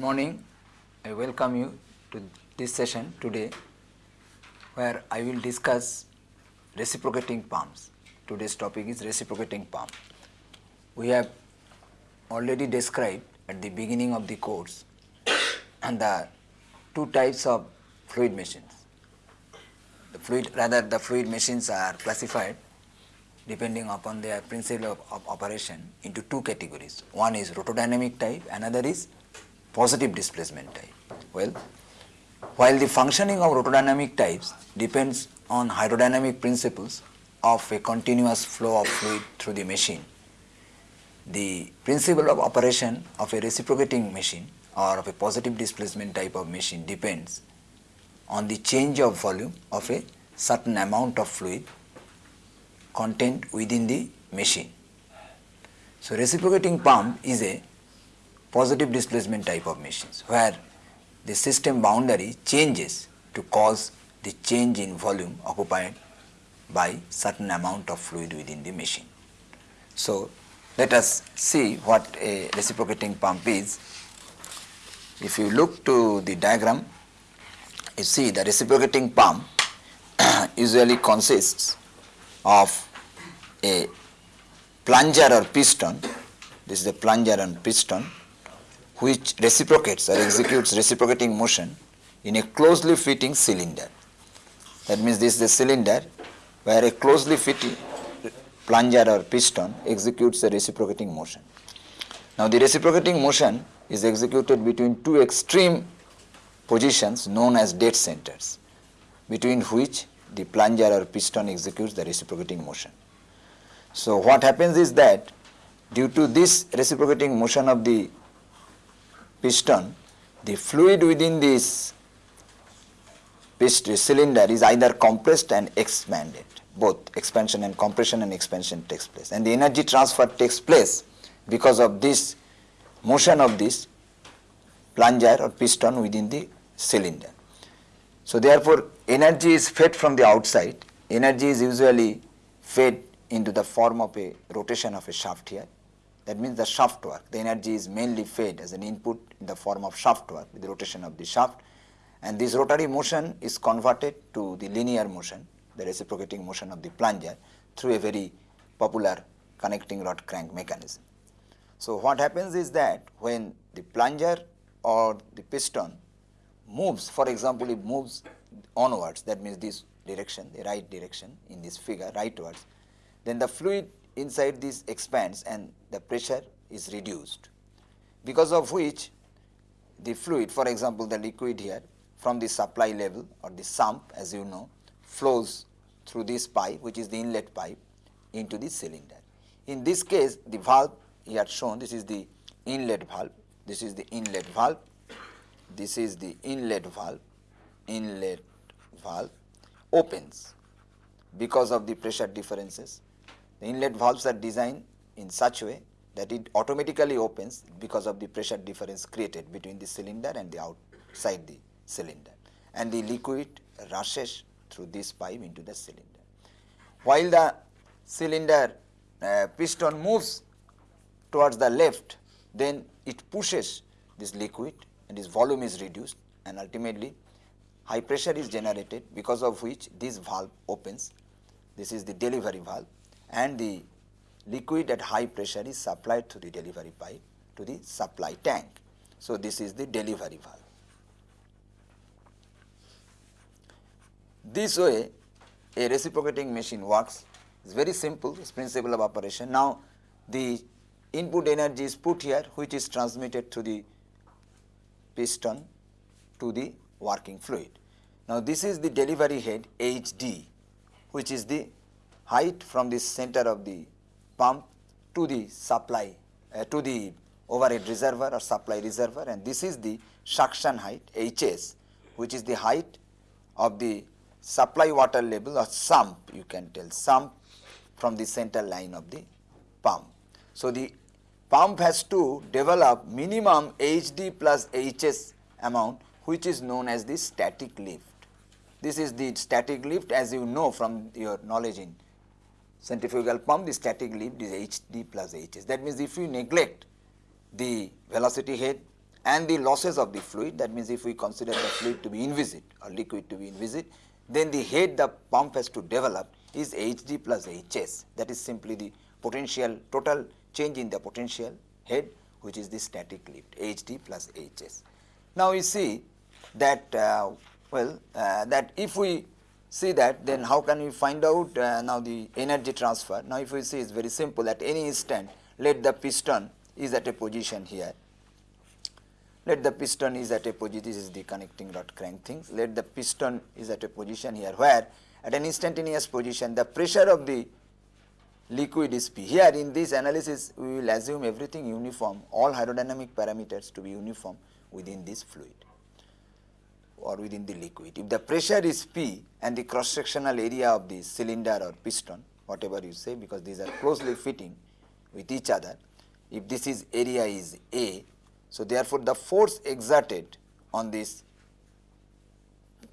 Good morning. I welcome you to this session today where I will discuss reciprocating pumps. Today's topic is reciprocating pump. We have already described at the beginning of the course and the two types of fluid machines. The fluid rather the fluid machines are classified depending upon their principle of, of operation into two categories. One is rotodynamic type, another is positive displacement type. Well, while the functioning of rotodynamic types depends on hydrodynamic principles of a continuous flow of fluid through the machine, the principle of operation of a reciprocating machine or of a positive displacement type of machine depends on the change of volume of a certain amount of fluid contained within the machine. So, reciprocating pump is a positive displacement type of machines where the system boundary changes to cause the change in volume occupied by certain amount of fluid within the machine. So, let us see what a reciprocating pump is. If you look to the diagram, you see the reciprocating pump usually consists of a plunger or piston, this is a plunger and piston which reciprocates or executes reciprocating motion in a closely fitting cylinder. That means this is a cylinder where a closely fitting plunger or piston executes a reciprocating motion. Now the reciprocating motion is executed between two extreme positions known as dead centers between which the plunger or piston executes the reciprocating motion. So what happens is that due to this reciprocating motion of the piston, the fluid within this piston cylinder is either compressed and expanded, both expansion and compression and expansion takes place and the energy transfer takes place because of this motion of this plunger or piston within the cylinder. So therefore energy is fed from the outside, energy is usually fed into the form of a rotation of a shaft here. That means the shaft work, the energy is mainly fed as an input in the form of shaft work with the rotation of the shaft and this rotary motion is converted to the linear motion, the reciprocating motion of the plunger through a very popular connecting rod crank mechanism. So what happens is that when the plunger or the piston moves, for example, it moves onwards, that means this direction, the right direction in this figure, rightwards, then the fluid inside this expands and the pressure is reduced. Because of which the fluid for example the liquid here from the supply level or the sump as you know flows through this pipe which is the inlet pipe into the cylinder. In this case the valve here shown this is the inlet valve, this is the inlet valve, this is the inlet valve, inlet valve opens because of the pressure differences the inlet valves are designed in such a way that it automatically opens because of the pressure difference created between the cylinder and the outside the cylinder and the liquid rushes through this pipe into the cylinder. While the cylinder uh, piston moves towards the left then it pushes this liquid and its volume is reduced and ultimately high pressure is generated because of which this valve opens. This is the delivery valve and the liquid at high pressure is supplied through the delivery pipe to the supply tank. So, this is the delivery valve. This way a reciprocating machine works it is very simple its principle of operation. Now, the input energy is put here which is transmitted through the piston to the working fluid. Now, this is the delivery head HD which is the height from the center of the pump to the supply uh, to the overhead reservoir or supply reservoir and this is the suction height HS which is the height of the supply water level or sump you can tell sump from the center line of the pump. So, the pump has to develop minimum HD plus HS amount which is known as the static lift. This is the static lift as you know from your knowledge in centrifugal pump the static lift is HD plus HS. That means, if you neglect the velocity head and the losses of the fluid that means if we consider the fluid to be inviscid or liquid to be inviscid then the head the pump has to develop is Hd plus Hs that is simply the potential total change in the potential head which is the static lift Hd plus Hs. Now we see that uh, well uh, that if we see that then how can we find out uh, now the energy transfer. Now if we see it is very simple at any instant let the piston is at a position here. Let the piston is at a position this is the connecting rod crank things let the piston is at a position here where at an instantaneous position the pressure of the liquid is P. Here in this analysis we will assume everything uniform all hydrodynamic parameters to be uniform within this fluid or within the liquid. If the pressure is P and the cross sectional area of the cylinder or piston whatever you say because these are closely fitting with each other if this is area is A. So, therefore, the force exerted on this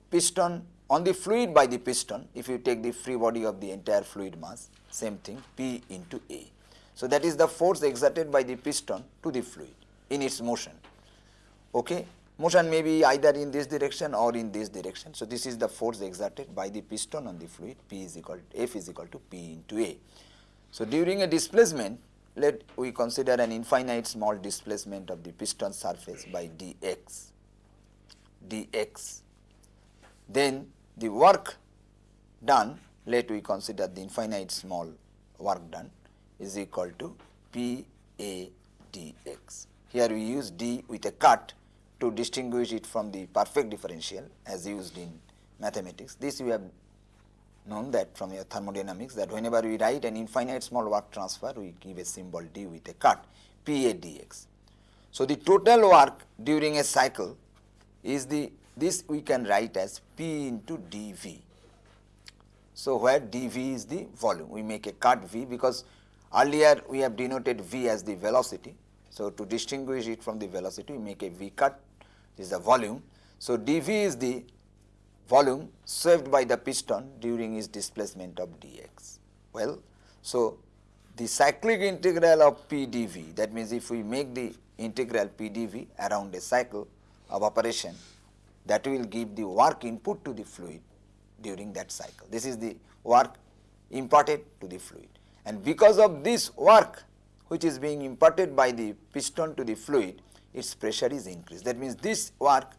piston on the fluid by the piston if you take the free body of the entire fluid mass same thing P into A. So, that is the force exerted by the piston to the fluid in its motion. Okay motion may be either in this direction or in this direction. So, this is the force exerted by the piston on the fluid P is equal to F is equal to P into A. So, during a displacement let we consider an infinite small displacement of the piston surface by dx, dx. Then the work done let we consider the infinite small work done is equal to P A dx. Here we use d with a cut to distinguish it from the perfect differential as used in mathematics. This we have known that from your thermodynamics that whenever we write an infinite small work transfer we give a symbol d with a cut P A dx. So, the total work during a cycle is the this we can write as P into dV. So, where dV is the volume we make a cut V because earlier we have denoted V as the velocity. So, to distinguish it from the velocity we make a V cut is the volume. So, dV is the volume saved by the piston during its displacement of dx. Well, so the cyclic integral of P dV that means if we make the integral P dV around a cycle of operation that will give the work input to the fluid during that cycle. This is the work imparted to the fluid and because of this work which is being imparted by the piston to the fluid its pressure is increased. That means, this work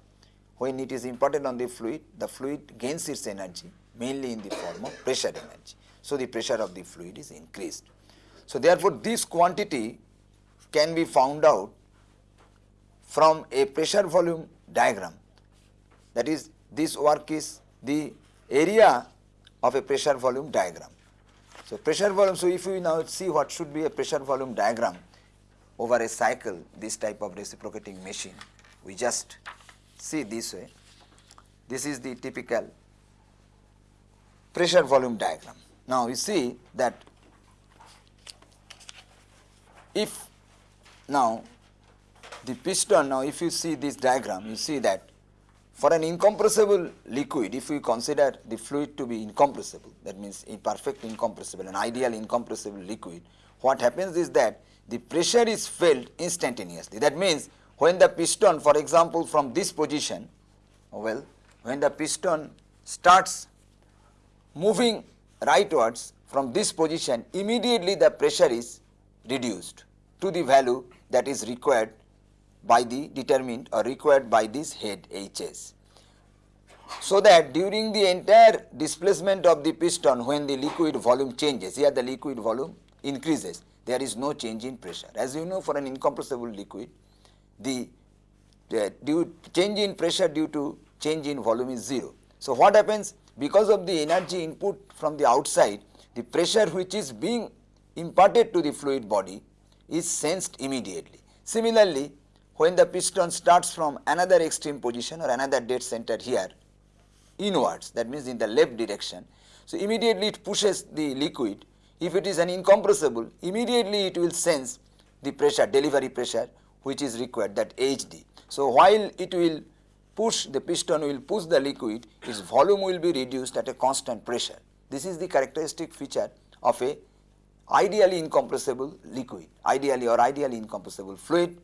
when it is imparted on the fluid, the fluid gains its energy mainly in the form of pressure energy. So, the pressure of the fluid is increased. So, therefore, this quantity can be found out from a pressure volume diagram that is this work is the area of a pressure volume diagram. So, pressure volume, so if we now see what should be a pressure volume diagram over a cycle this type of reciprocating machine, we just see this way. This is the typical pressure volume diagram. Now, you see that if now the piston now if you see this diagram you see that for an incompressible liquid if we consider the fluid to be incompressible that means a perfect incompressible an ideal incompressible liquid what happens is that the pressure is felt instantaneously that means when the piston for example from this position well when the piston starts moving rightwards from this position immediately the pressure is reduced to the value that is required by the determined or required by this head Hs. So that during the entire displacement of the piston when the liquid volume changes here the liquid volume increases there is no change in pressure. As you know for an incompressible liquid the, due change in pressure due to change in volume is 0. So, what happens because of the energy input from the outside the pressure which is being imparted to the fluid body is sensed immediately. Similarly, when the piston starts from another extreme position or another dead center here inwards that means in the left direction. So, immediately it pushes the liquid if it is an incompressible immediately it will sense the pressure delivery pressure which is required that HD. So, while it will push the piston will push the liquid its volume will be reduced at a constant pressure. This is the characteristic feature of a ideally incompressible liquid ideally or ideally incompressible fluid.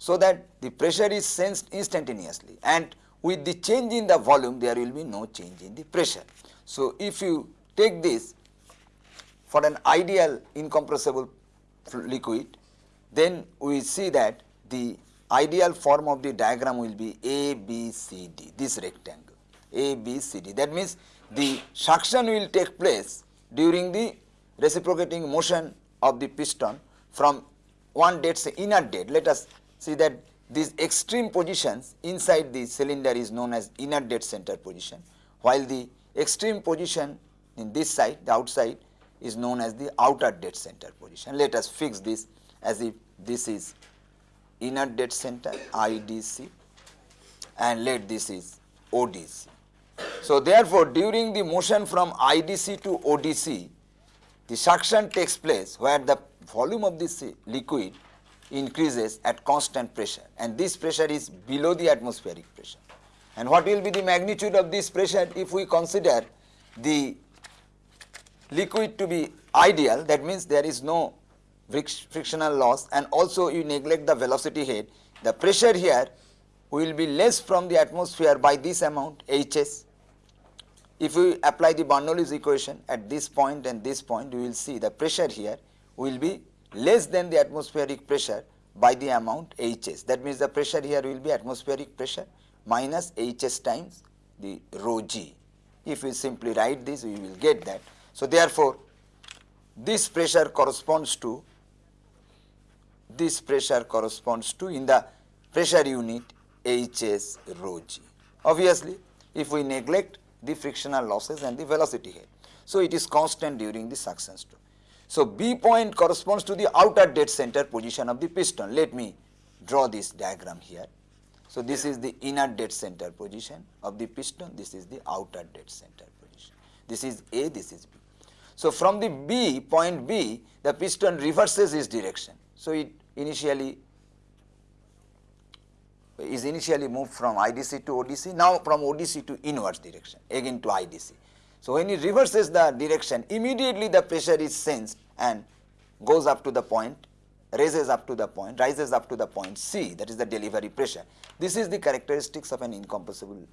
so that the pressure is sensed instantaneously and with the change in the volume there will be no change in the pressure. So, if you take this for an ideal incompressible liquid then we see that the ideal form of the diagram will be A, B, C, D, this rectangle A, B, C, D. That means the suction will take place during the reciprocating motion of the piston from one dead say inner dead. Let us see that these extreme positions inside the cylinder is known as inner dead center position, while the extreme position in this side, the outside is known as the outer dead center position. Let us fix this as if this is inner dead center IDC and let this is ODC. So, therefore, during the motion from IDC to ODC, the suction takes place where the volume of this liquid increases at constant pressure and this pressure is below the atmospheric pressure. And what will be the magnitude of this pressure if we consider the liquid to be ideal that means there is no frictional loss and also you neglect the velocity head, the pressure here will be less from the atmosphere by this amount Hs. If we apply the Bernoulli's equation at this point and this point, you will see the pressure here will be less than the atmospheric pressure by the amount Hs. That means the pressure here will be atmospheric pressure minus Hs times the rho g. If we simply write this, we will get that. So, therefore, this pressure corresponds to this pressure corresponds to in the pressure unit Hs rho g. Obviously, if we neglect the frictional losses and the velocity head. So, it is constant during the suction stroke. So, B point corresponds to the outer dead center position of the piston. Let me draw this diagram here. So, this is the inner dead center position of the piston, this is the outer dead center position. This is A, this is B. So, from the B, point B, the piston reverses its direction. So, it initially is initially moved from IDC to ODC, now from ODC to inverse direction, again to IDC. So, when it reverses the direction, immediately the pressure is sensed and goes up to the point, raises up to the point, rises up to the point C, that is the delivery pressure. This is the characteristics of an incompressible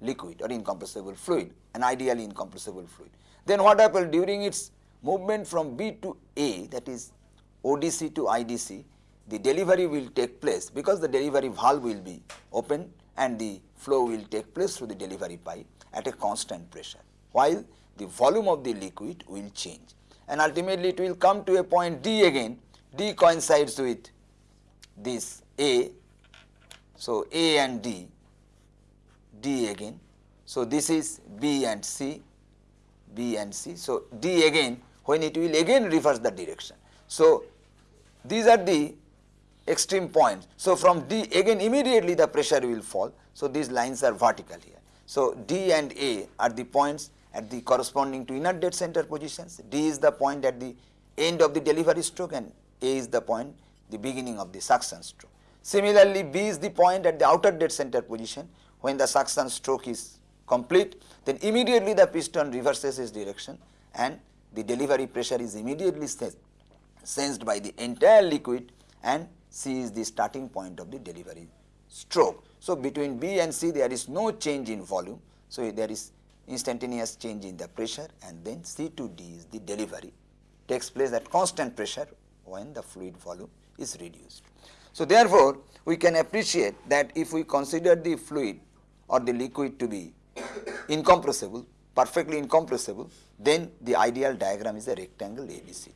liquid or incompressible fluid, an ideally incompressible fluid. Then what happens during its movement from B to A, that is ODC to IDC, the delivery will take place because the delivery valve will be open and the flow will take place through the delivery pipe at a constant pressure, while the volume of the liquid will change. And ultimately it will come to a point D again, D coincides with this A, so A and D, D again, so this is B and C, B and C, so D again when it will again reverse the direction. So, these are the extreme points. So, from D again immediately the pressure will fall. So, these lines are vertical here. So, D and A are the points at the corresponding to inner dead center positions. D is the point at the end of the delivery stroke and A is the point the beginning of the suction stroke. Similarly, B is the point at the outer dead center position when the suction stroke is complete then immediately the piston reverses its direction and the delivery pressure is immediately sensed by the entire liquid and C is the starting point of the delivery stroke. So, between B and C there is no change in volume. So, there is instantaneous change in the pressure and then C to D is the delivery takes place at constant pressure when the fluid volume is reduced. So, therefore, we can appreciate that if we consider the fluid or the liquid to be incompressible, perfectly incompressible, then the ideal diagram is a rectangle ABCD.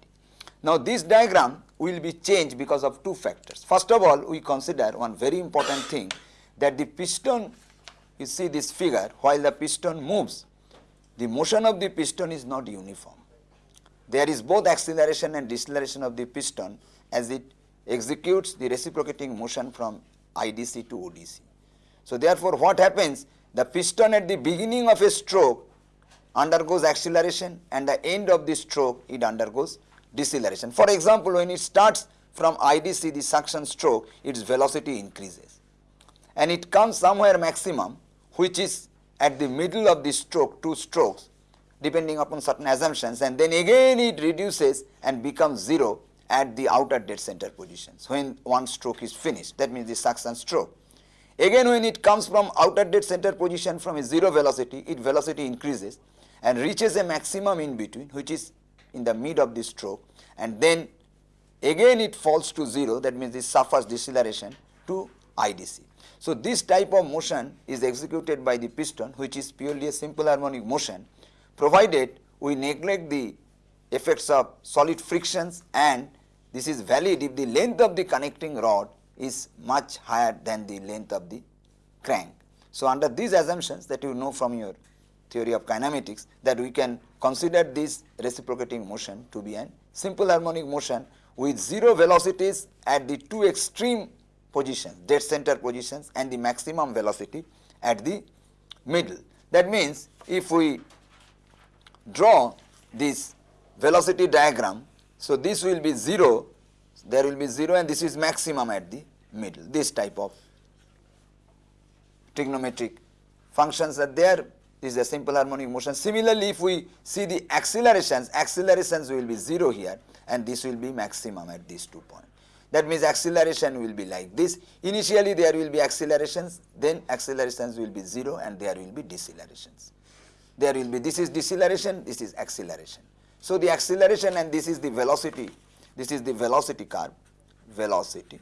Now, this diagram will be changed because of two factors. First of all, we consider one very important thing that the piston, you see this figure, while the piston moves, the motion of the piston is not uniform. There is both acceleration and deceleration of the piston as it executes the reciprocating motion from IDC to ODC. So, therefore, what happens? The piston at the beginning of a stroke undergoes acceleration and the end of the stroke it undergoes deceleration. For example, when it starts from IDC the suction stroke its velocity increases and it comes somewhere maximum which is at the middle of the stroke two strokes depending upon certain assumptions and then again it reduces and becomes 0 at the outer dead center positions when one stroke is finished that means the suction stroke. Again when it comes from outer dead center position from a zero velocity its velocity increases and reaches a maximum in between which is in the mid of the stroke and then again it falls to 0 that means it suffers deceleration to IDC. So, this type of motion is executed by the piston which is purely a simple harmonic motion provided we neglect the effects of solid frictions and this is valid if the length of the connecting rod is much higher than the length of the crank. So, under these assumptions that you know from your theory of kinematics that we can consider this reciprocating motion to be a simple harmonic motion with zero velocities at the two extreme positions dead center positions and the maximum velocity at the middle. That means, if we draw this velocity diagram, so this will be 0, there will be 0 and this is maximum at the middle, this type of trigonometric functions are there is a simple harmonic motion. Similarly, if we see the accelerations, accelerations will be 0 here and this will be maximum at these two points. That means acceleration will be like this. Initially there will be accelerations, then accelerations will be 0 and there will be decelerations. There will be, this is deceleration, this is acceleration. So the acceleration and this is the velocity, this is the velocity curve, velocity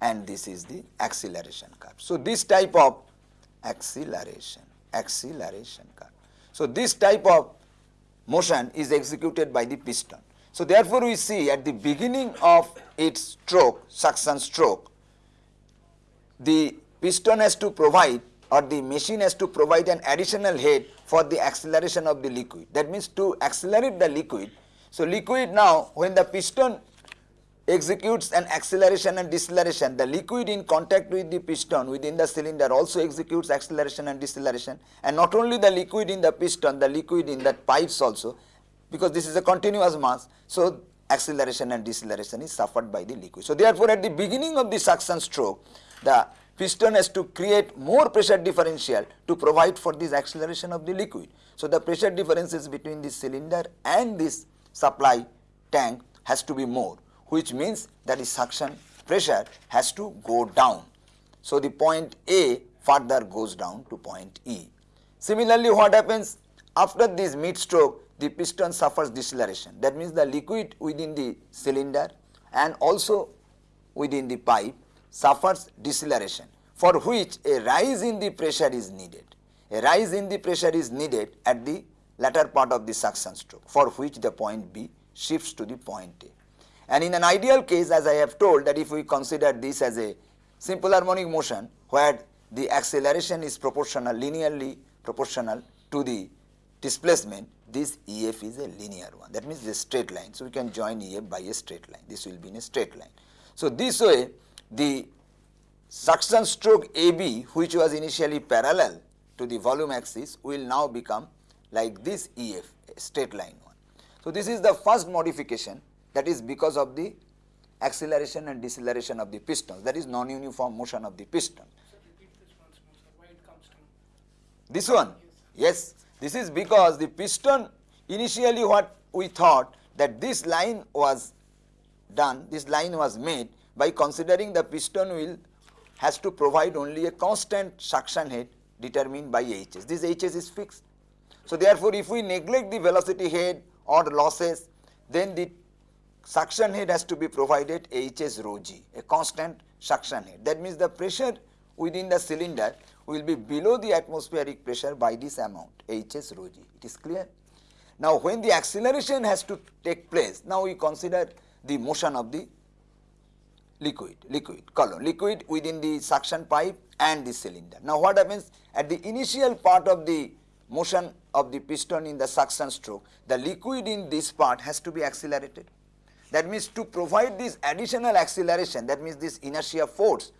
and this is the acceleration curve. So this type of acceleration acceleration curve. So, this type of motion is executed by the piston. So, therefore, we see at the beginning of its stroke, suction stroke, the piston has to provide or the machine has to provide an additional head for the acceleration of the liquid. That means to accelerate the liquid. So, liquid now when the piston executes an acceleration and deceleration. The liquid in contact with the piston within the cylinder also executes acceleration and deceleration and not only the liquid in the piston, the liquid in that pipes also because this is a continuous mass. So, acceleration and deceleration is suffered by the liquid. So, therefore, at the beginning of the suction stroke, the piston has to create more pressure differential to provide for this acceleration of the liquid. So, the pressure differences between the cylinder and this supply tank has to be more which means that the suction pressure has to go down. So, the point A further goes down to point E. Similarly, what happens after this mid stroke the piston suffers deceleration that means the liquid within the cylinder and also within the pipe suffers deceleration for which a rise in the pressure is needed. A rise in the pressure is needed at the latter part of the suction stroke for which the point B shifts to the point A. And in an ideal case as I have told that if we consider this as a simple harmonic motion where the acceleration is proportional linearly proportional to the displacement this EF is a linear one that means a straight line. So, we can join EF by a straight line this will be in a straight line. So, this way the suction stroke AB which was initially parallel to the volume axis will now become like this EF straight line one. So, this is the first modification that is because of the acceleration and deceleration of the pistons that is non-uniform motion of the piston. This one yes this is because the piston initially what we thought that this line was done this line was made by considering the piston wheel has to provide only a constant suction head determined by Hs. This Hs is fixed. So, therefore, if we neglect the velocity head or losses then the suction head has to be provided Hs rho g, a constant suction head. That means the pressure within the cylinder will be below the atmospheric pressure by this amount Hs rho g. It is clear? Now, when the acceleration has to take place, now we consider the motion of the liquid, liquid column, liquid within the suction pipe and the cylinder. Now, what happens at the initial part of the motion of the piston in the suction stroke, the liquid in this part has to be accelerated that means to provide this additional acceleration that means this inertia force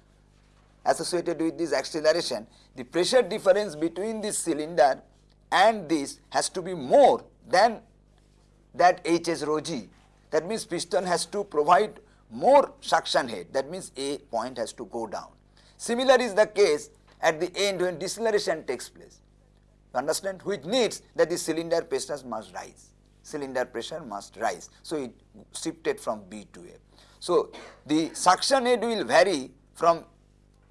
associated with this acceleration the pressure difference between this cylinder and this has to be more than that Hs rho g. That means piston has to provide more suction head that means A point has to go down. Similar is the case at the end when deceleration takes place. You understand which needs that the cylinder pressure must rise cylinder pressure must rise. So, it shifted from B to A. So, the suction head will vary from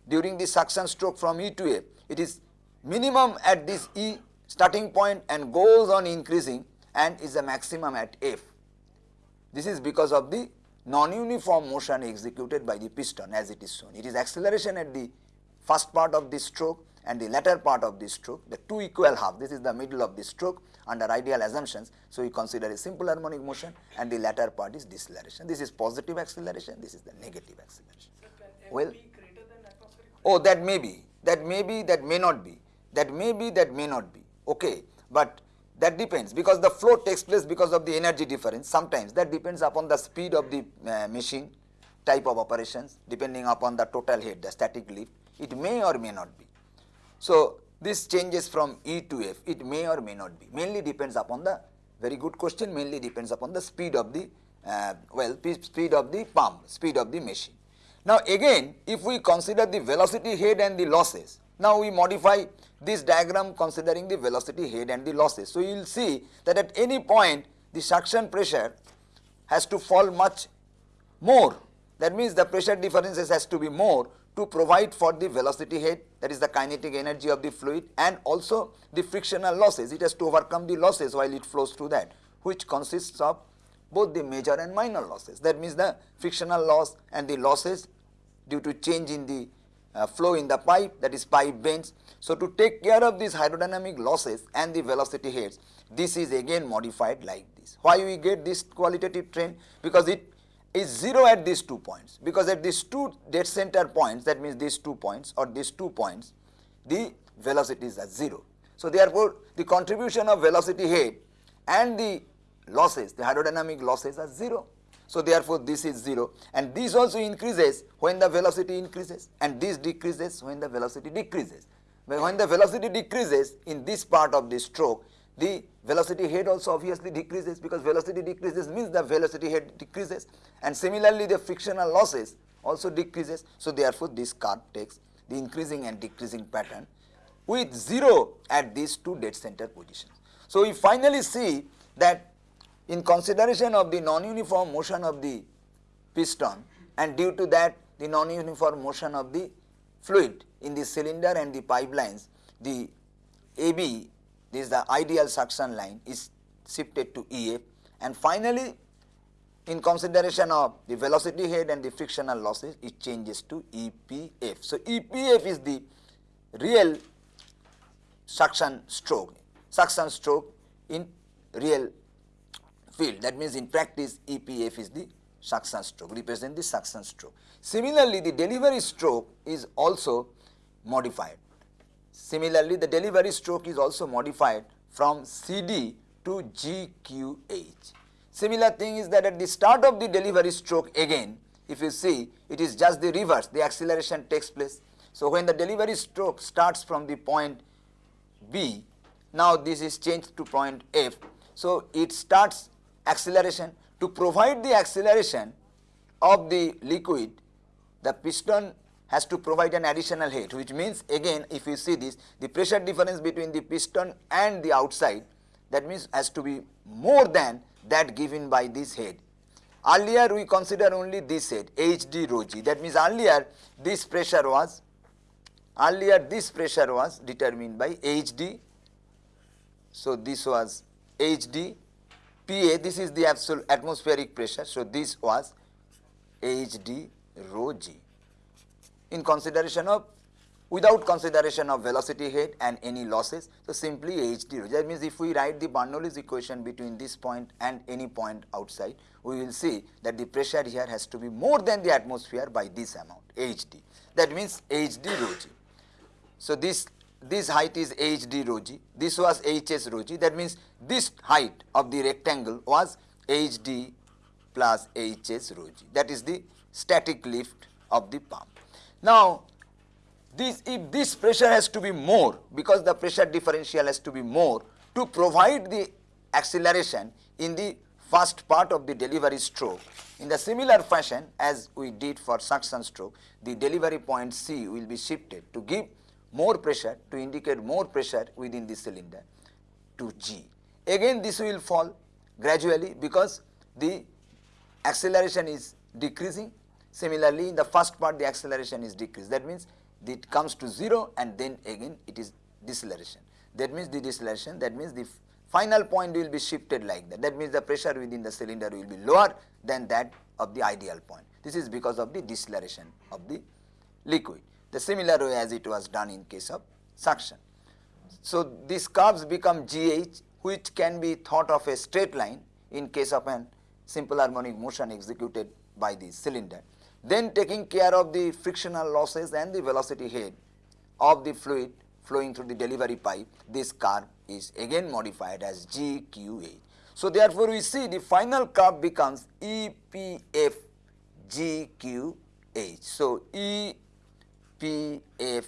during the suction stroke from E to A. It is minimum at this E starting point and goes on increasing and is the maximum at F. This is because of the non-uniform motion executed by the piston as it is shown. It is acceleration at the first part of the stroke and the latter part of the stroke, the two equal half, this is the middle of the stroke under ideal assumptions. So, we consider a simple harmonic motion and the latter part is deceleration. This is positive acceleration, this is the negative acceleration. well, oh that may be, that may be, that may not be, that may be, that may not be, okay. But that depends because the flow takes place because of the energy difference sometimes that depends upon the speed of the uh, machine type of operations depending upon the total head the static lift it may or may not be. So, this changes from E to F, it may or may not be, mainly depends upon the, very good question, mainly depends upon the speed of the, uh, well, speed of the pump, speed of the machine. Now again, if we consider the velocity head and the losses, now we modify this diagram considering the velocity head and the losses. So you will see that at any point the suction pressure has to fall much more. That means the pressure differences has to be more to provide for the velocity head that is the kinetic energy of the fluid and also the frictional losses. It has to overcome the losses while it flows through that which consists of both the major and minor losses. That means the frictional loss and the losses due to change in the uh, flow in the pipe that is pipe bends. So, to take care of these hydrodynamic losses and the velocity heads this is again modified like this. Why we get this qualitative trend? Because it is 0 at these two points because at these two dead center points that means these two points or these two points the velocities are 0. So, therefore, the contribution of velocity head and the losses the hydrodynamic losses are 0. So, therefore, this is 0 and this also increases when the velocity increases and this decreases when the velocity decreases. When the velocity decreases in this part of the stroke the velocity head also obviously decreases because velocity decreases means the velocity head decreases and similarly the frictional losses also decreases. So, therefore, this curve takes the increasing and decreasing pattern with 0 at these two dead center positions. So, we finally see that in consideration of the non-uniform motion of the piston and due to that the non-uniform motion of the fluid in the cylinder and the pipelines, the AB this is the ideal suction line is shifted to EA and finally in consideration of the velocity head and the frictional losses it changes to EPF. So, EPF is the real suction stroke, suction stroke in real field that means in practice EPF is the suction stroke represent the suction stroke. Similarly, the delivery stroke is also modified Similarly, the delivery stroke is also modified from CD to GQH. Similar thing is that at the start of the delivery stroke again, if you see it is just the reverse, the acceleration takes place. So, when the delivery stroke starts from the point B, now this is changed to point F. So, it starts acceleration to provide the acceleration of the liquid, the piston has to provide an additional head which means again if you see this the pressure difference between the piston and the outside that means has to be more than that given by this head. Earlier we consider only this head HD rho g that means earlier this pressure was earlier this pressure was determined by HD. So, this was HD PA this is the absolute atmospheric pressure. So, this was HD rho g in consideration of without consideration of velocity head and any losses. So, simply HD that means if we write the Bernoulli's equation between this point and any point outside, we will see that the pressure here has to be more than the atmosphere by this amount HD that means HD rho g. So, this this height is HD rho g, this was HS rho g that means this height of the rectangle was HD plus HS rho g that is the static lift of the pump. Now, this if this pressure has to be more because the pressure differential has to be more to provide the acceleration in the first part of the delivery stroke. In the similar fashion as we did for suction stroke, the delivery point C will be shifted to give more pressure to indicate more pressure within the cylinder to G. Again this will fall gradually because the acceleration is decreasing. Similarly, in the first part the acceleration is decreased. That means it comes to 0 and then again it is deceleration. That means the deceleration, that means the final point will be shifted like that. That means the pressure within the cylinder will be lower than that of the ideal point. This is because of the deceleration of the liquid. The similar way as it was done in case of suction. So, these curves become GH which can be thought of a straight line in case of an simple harmonic motion executed by the cylinder. Then taking care of the frictional losses and the velocity head of the fluid flowing through the delivery pipe, this curve is again modified as GQH. So, therefore, we see the final curve becomes EPF GQH. So, EPF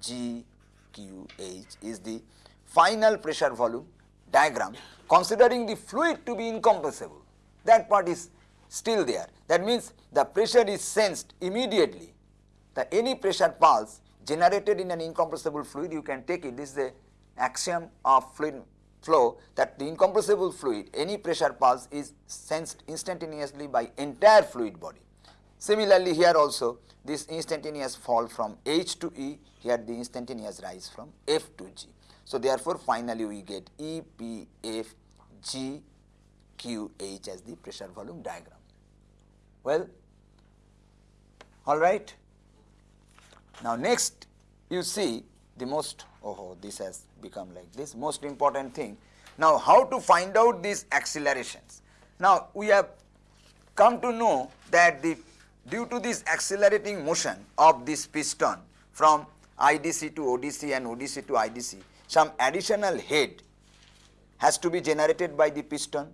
GQH is the final pressure volume diagram considering the fluid to be incompressible. That part is still there. That means the pressure is sensed immediately. The any pressure pulse generated in an incompressible fluid you can take it. This is a axiom of fluid flow that the incompressible fluid any pressure pulse is sensed instantaneously by entire fluid body. Similarly, here also this instantaneous fall from H to E here the instantaneous rise from F to G. So, therefore, finally we get E P F G Q H as the pressure volume diagram. Well, all right. Now, next you see the most oh this has become like this most important thing. Now, how to find out these accelerations? Now, we have come to know that the due to this accelerating motion of this piston from IDC to ODC and ODC to IDC, some additional head has to be generated by the piston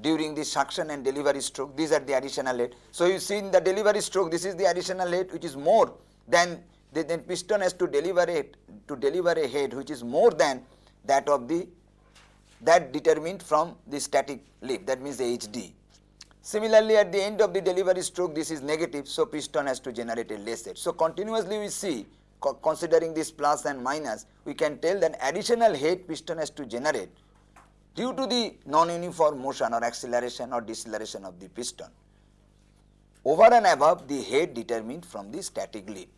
during the suction and delivery stroke. These are the additional head. So, you see in the delivery stroke, this is the additional head which is more than the then piston has to deliver it to deliver a head which is more than that of the that determined from the static lift that means the HD. Similarly, at the end of the delivery stroke this is negative, so piston has to generate a less head. So, continuously we see co considering this plus and minus we can tell that additional head piston has to generate due to the non-uniform motion or acceleration or deceleration of the piston over and above the head determined from the static lift.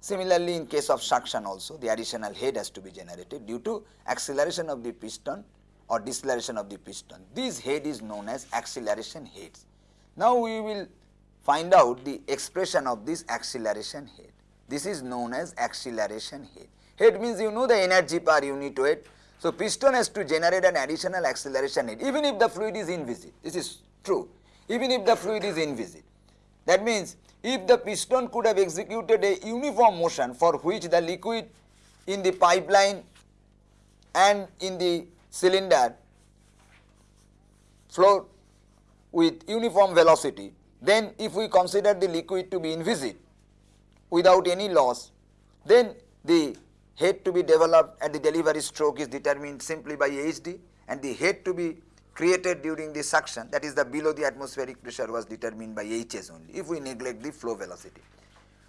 Similarly, in case of suction also the additional head has to be generated due to acceleration of the piston or deceleration of the piston. This head is known as acceleration heads. Now, we will find out the expression of this acceleration head. This is known as acceleration head. Head means you know the energy per unit weight. So, piston has to generate an additional acceleration head even if the fluid is inviscid. This is true even if the fluid is inviscid. That means if the piston could have executed a uniform motion for which the liquid in the pipeline and in the cylinder flow with uniform velocity, then if we consider the liquid to be inviscid without any loss, then the head to be developed at the delivery stroke is determined simply by HD and the head to be created during the suction that is the below the atmospheric pressure was determined by Hs only if we neglect the flow velocity.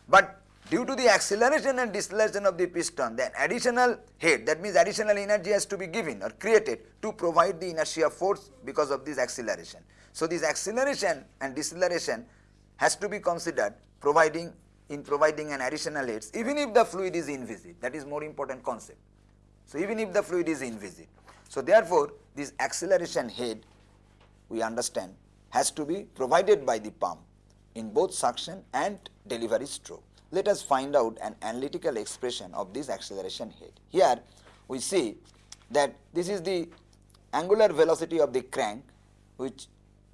But due to the acceleration and deceleration of the piston then additional head that means additional energy has to be given or created to provide the inertia force because of this acceleration. So, this acceleration and deceleration has to be considered providing in providing an additional head even if the fluid is inviscid that is more important concept. So, even if the fluid is inviscid. So, therefore, this acceleration head we understand has to be provided by the pump in both suction and delivery stroke. Let us find out an analytical expression of this acceleration head. Here we see that this is the angular velocity of the crank which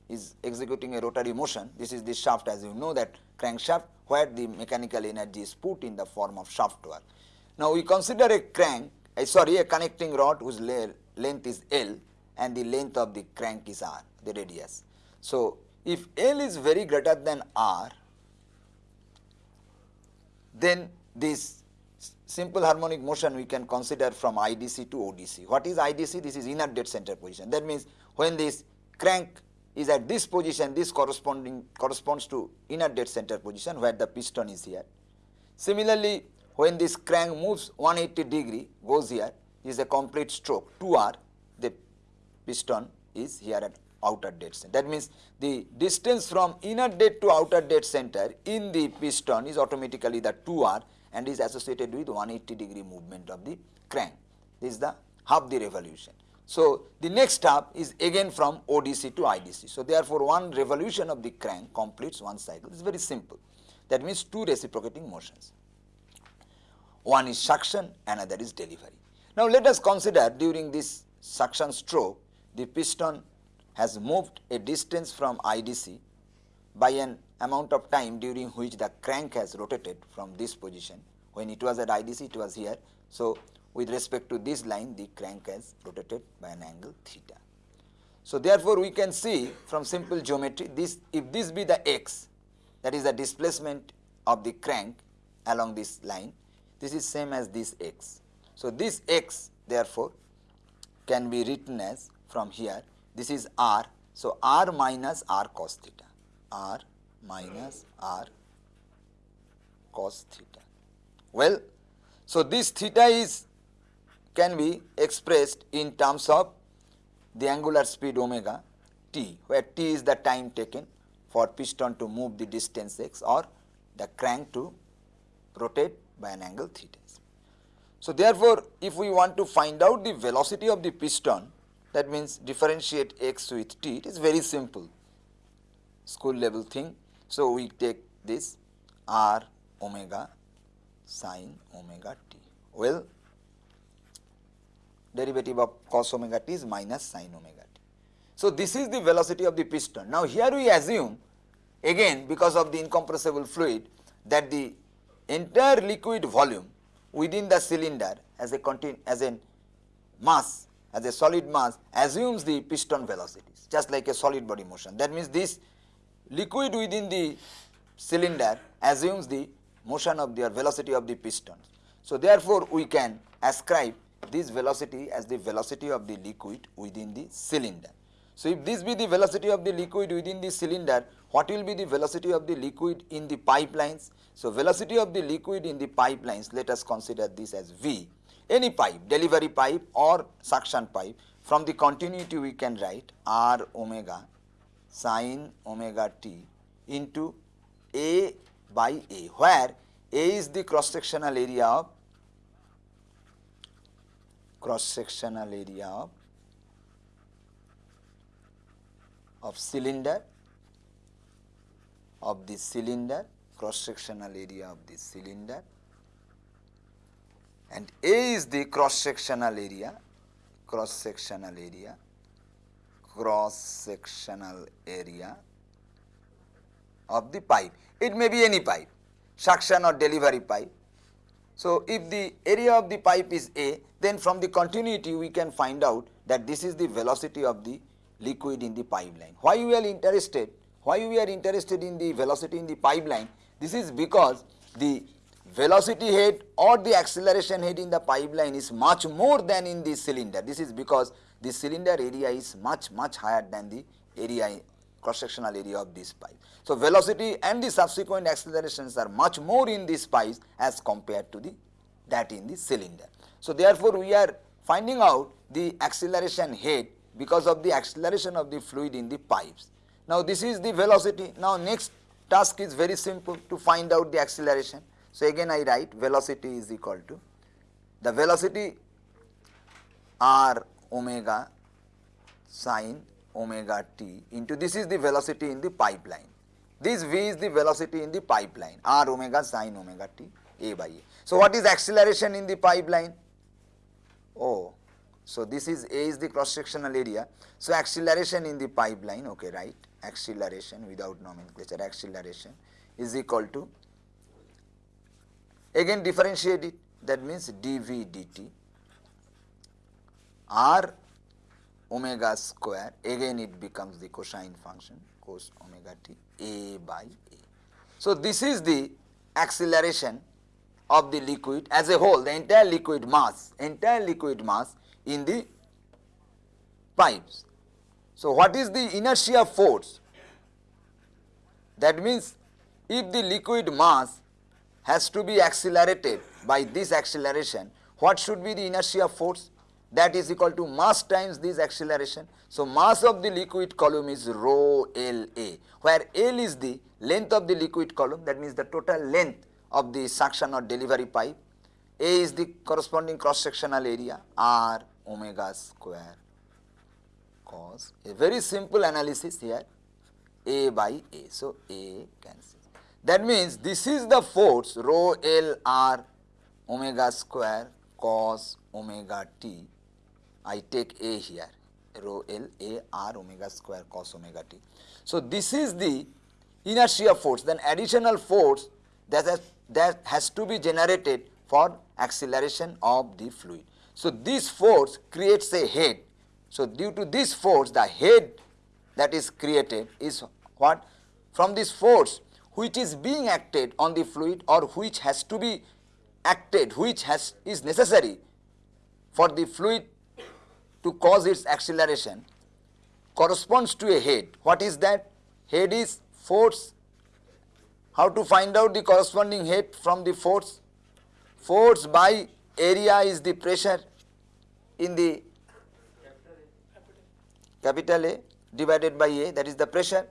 is executing a rotary motion. This is the shaft as you know that crankshaft where the mechanical energy is put in the form of shaft work. Now, we consider a crank, uh, sorry a connecting rod whose length is L and the length of the crank is R, the radius. So, if L is very greater than R, then this simple harmonic motion we can consider from IDC to ODC. What is IDC? This is inner dead center position. That means when this crank is at this position, this corresponding corresponds to inner dead center position where the piston is here. Similarly, when this crank moves 180 degree goes here is a complete stroke 2R the piston is here at outer dead center. That means the distance from inner dead to outer dead center in the piston is automatically the 2r and is associated with 180 degree movement of the crank. This is the half the revolution. So, the next half is again from ODC to IDC. So, therefore, one revolution of the crank completes one cycle. It is very simple. That means two reciprocating motions. One is suction, another is delivery. Now, let us consider during this suction stroke, the piston has moved a distance from IDC by an amount of time during which the crank has rotated from this position. When it was at IDC, it was here. So, with respect to this line, the crank has rotated by an angle theta. So, therefore, we can see from simple geometry, this if this be the x, that is the displacement of the crank along this line, this is same as this x. So, this x therefore, can be written as from here, this is r. So, r minus r cos theta, r minus r cos theta. Well, so this theta is can be expressed in terms of the angular speed omega t, where t is the time taken for piston to move the distance x or the crank to rotate by an angle theta. So, therefore, if we want to find out the velocity of the piston that means differentiate x with t it is very simple school level thing. So, we take this r omega sine omega t. Well, derivative of cos omega t is minus sine omega t. So, this is the velocity of the piston. Now, here we assume again because of the incompressible fluid that the entire liquid volume within the cylinder as a as a mass as a solid mass assumes the piston velocities just like a solid body motion. That means, this liquid within the cylinder assumes the motion of the velocity of the pistons. So, therefore, we can ascribe this velocity as the velocity of the liquid within the cylinder. So, if this be the velocity of the liquid within the cylinder, what will be the velocity of the liquid in the pipelines? So, velocity of the liquid in the pipelines, let us consider this as V. Any pipe, delivery pipe or suction pipe, from the continuity we can write R omega sine omega t into A by A, where A is the cross sectional area of cross sectional area of, of cylinder of the cylinder cross sectional area of the cylinder and A is the cross sectional area cross sectional area cross sectional area of the pipe. It may be any pipe, suction or delivery pipe. So, if the area of the pipe is A, then from the continuity we can find out that this is the velocity of the liquid in the pipeline. Why we are interested? Why we are interested in the velocity in the pipeline? This is because the velocity head or the acceleration head in the pipeline is much more than in the cylinder. This is because the cylinder area is much much higher than the area cross sectional area of this pipe. So, velocity and the subsequent accelerations are much more in this pipe as compared to the that in the cylinder. So, therefore, we are finding out the acceleration head because of the acceleration of the fluid in the pipes. Now, this is the velocity. Now, next task is very simple to find out the acceleration. So, again I write velocity is equal to the velocity r omega sine omega t into this is the velocity in the pipeline. This v is the velocity in the pipeline r omega sine omega t a by a. So, what is acceleration in the pipeline? Oh, so this is a is the cross sectional area. So, acceleration in the pipeline okay right acceleration without nomenclature acceleration is equal to again differentiate it that means dv dt r omega square again it becomes the cosine function cos omega t a by a. So, this is the acceleration of the liquid as a whole the entire liquid mass entire liquid mass in the pipes. So, what is the inertia force that means if the liquid mass has to be accelerated by this acceleration what should be the inertia force that is equal to mass times this acceleration. So, mass of the liquid column is rho L A, where L is the length of the liquid column that means the total length of the suction or delivery pipe, A is the corresponding cross sectional area R omega square cos a very simple analysis here A by A. So, A cancels. That means this is the force rho L R omega square cos omega t I take A here rho L A R omega square cos omega t. So, this is the inertia force then additional force that has, that has to be generated for acceleration of the fluid. So, this force creates a head. So, due to this force the head that is created is what from this force which is being acted on the fluid or which has to be acted which has is necessary for the fluid to cause its acceleration corresponds to a head. What is that? Head is force. How to find out the corresponding head from the force? Force by area is the pressure in the capital A divided by A that is the pressure.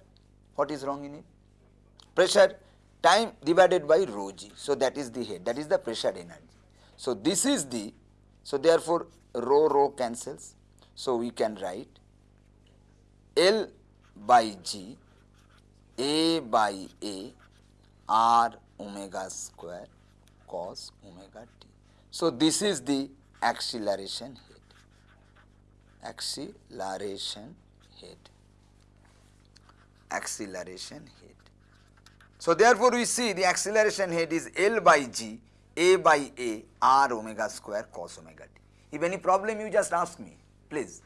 What is wrong in it? Pressure time divided by rho g. So, that is the head that is the pressure energy. So, this is the so therefore, rho rho cancels so, we can write L by G A by A R omega square cos omega t. So, this is the acceleration head, acceleration head, acceleration head. So, therefore, we see the acceleration head is L by G A by A R omega square cos omega t. If any problem you just ask me please.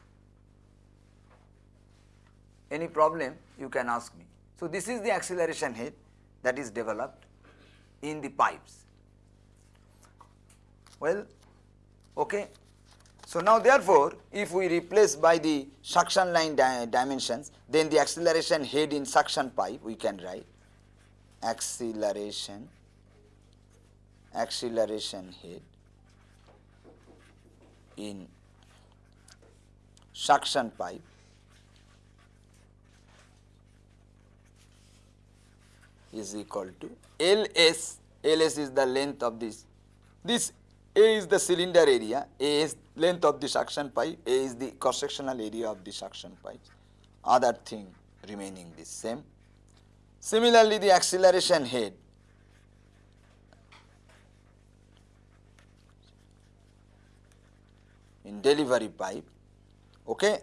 Any problem you can ask me. So, this is the acceleration head that is developed in the pipes. Well, okay. So, now therefore, if we replace by the suction line di dimensions, then the acceleration head in suction pipe we can write acceleration acceleration head in suction pipe. Is equal to Ls, Ls is the length of this, this A is the cylinder area, A is length of the suction pipe, A is the cross sectional area of the suction pipe, other thing remaining the same. Similarly, the acceleration head. In delivery pipe okay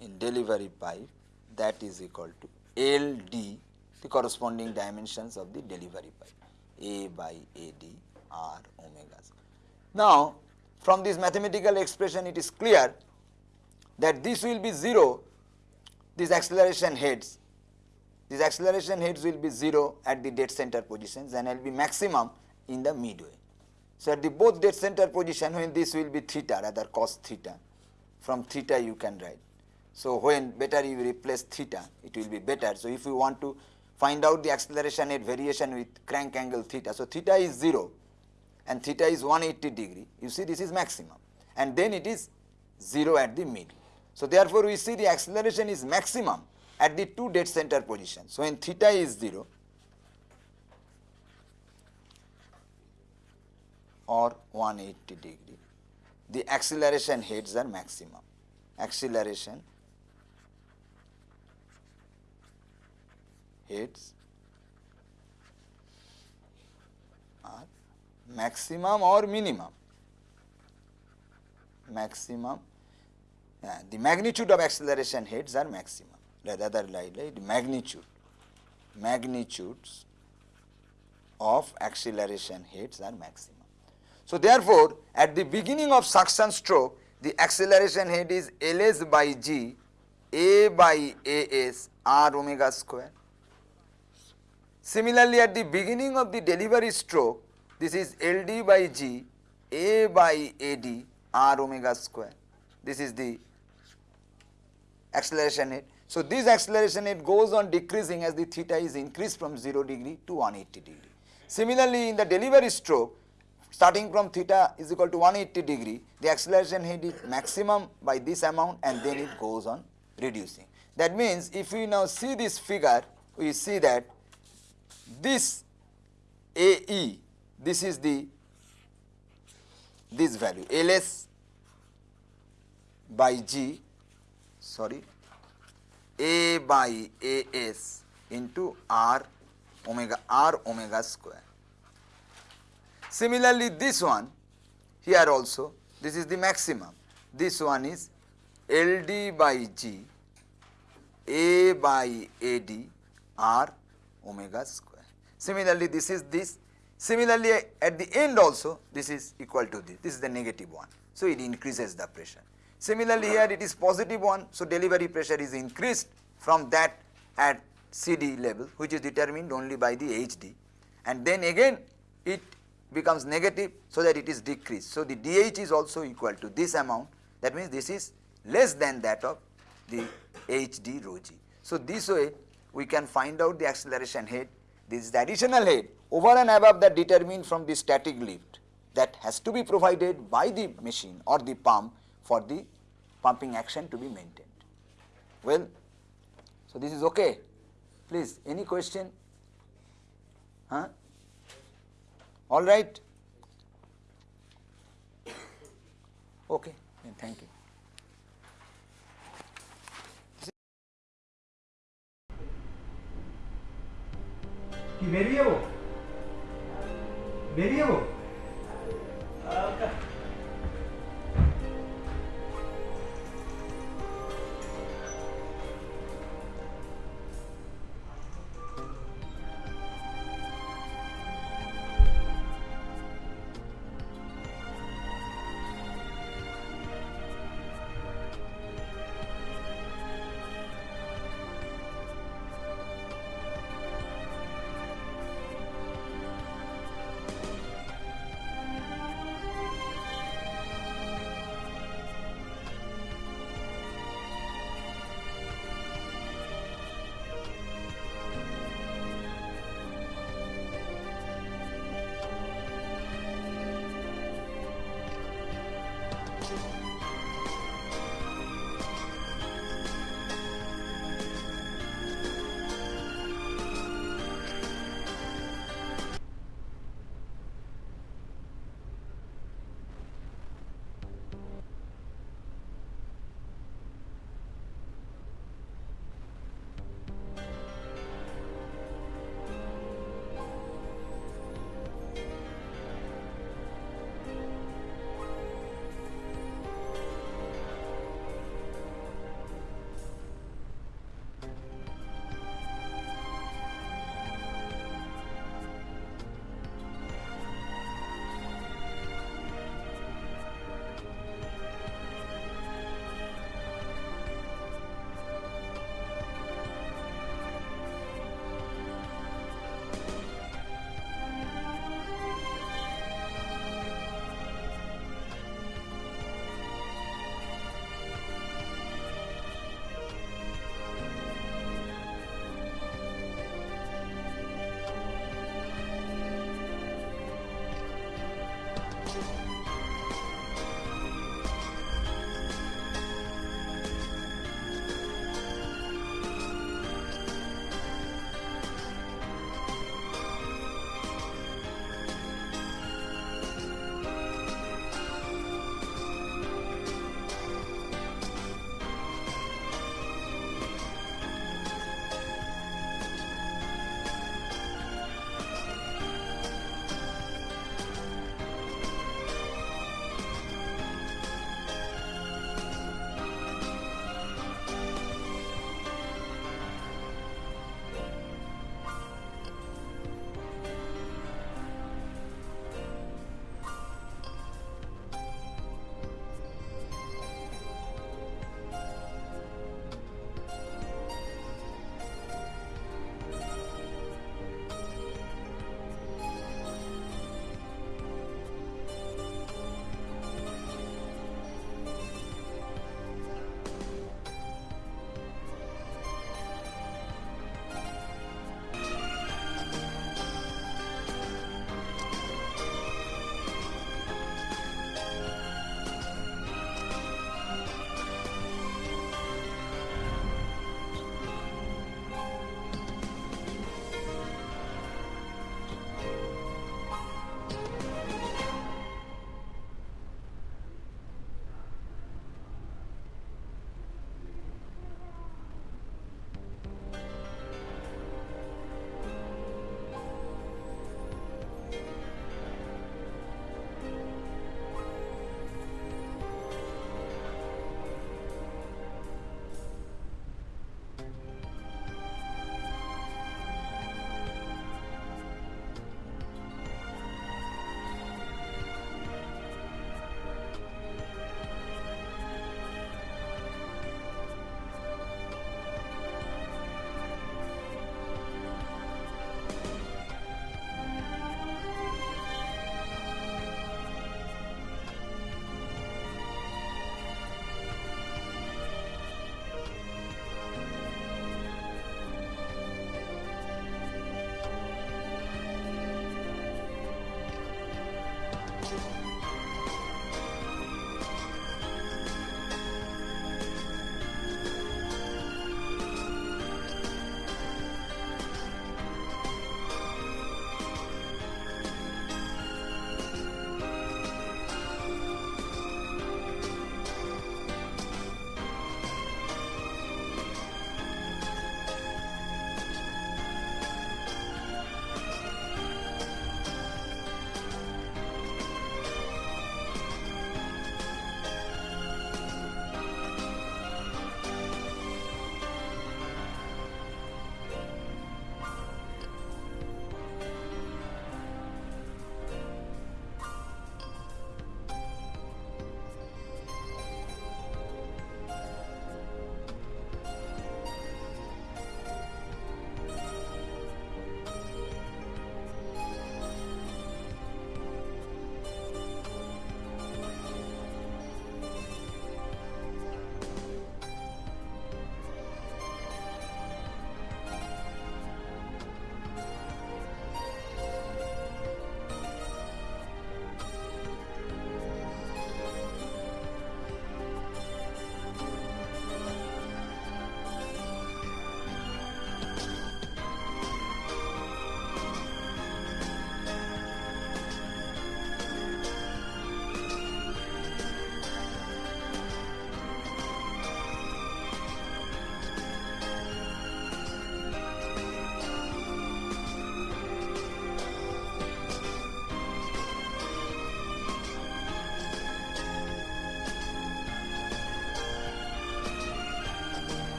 in delivery pipe that is equal to LD the corresponding dimensions of the delivery pipe A by AD R omega. Now, from this mathematical expression it is clear that this will be 0 these acceleration heads these acceleration heads will be 0 at the dead center positions and will be maximum in the midway. So, at the both dead center position when this will be theta rather cos theta from theta you can write. So, when better you replace theta it will be better. So, if you want to find out the acceleration at variation with crank angle theta. So, theta is 0 and theta is 180 degree you see this is maximum and then it is 0 at the middle. So, therefore, we see the acceleration is maximum at the two dead center positions. So, when theta is 0 or 180 degree. The acceleration heads are maximum. Acceleration heads are maximum or minimum. Maximum, yeah, the magnitude of acceleration heads are maximum. Rather like, like magnitude, magnitudes of acceleration heads are maximum. So, therefore, at the beginning of suction stroke the acceleration head is Ls by g A by As r omega square. Similarly, at the beginning of the delivery stroke this is Ld by g A by Ad r omega square. This is the acceleration head. So, this acceleration head goes on decreasing as the theta is increased from 0 degree to 180 degree. Similarly, in the delivery stroke, starting from theta is equal to 180 degree, the acceleration head is maximum by this amount and then it goes on reducing. That means, if we now see this figure, we see that this AE, this is the this value ls by g sorry a by as into r omega r omega square. Similarly, this one here also this is the maximum this one is LD by G A by AD R omega square. Similarly, this is this Similarly, at the end also this is equal to this, this is the negative one. So, it increases the pressure. Similarly, here it is positive one, so delivery pressure is increased from that at CD level which is determined only by the HD and then again it becomes negative so that it is decreased. So, the DH is also equal to this amount that means this is less than that of the HD rho g. So, this way we can find out the acceleration head this is the additional head over and above that determined from the static lift that has to be provided by the machine or the pump for the pumping action to be maintained. Well, so this is okay. Please, any question? Huh? all right. Okay, then thank you. कि baby है वो है वो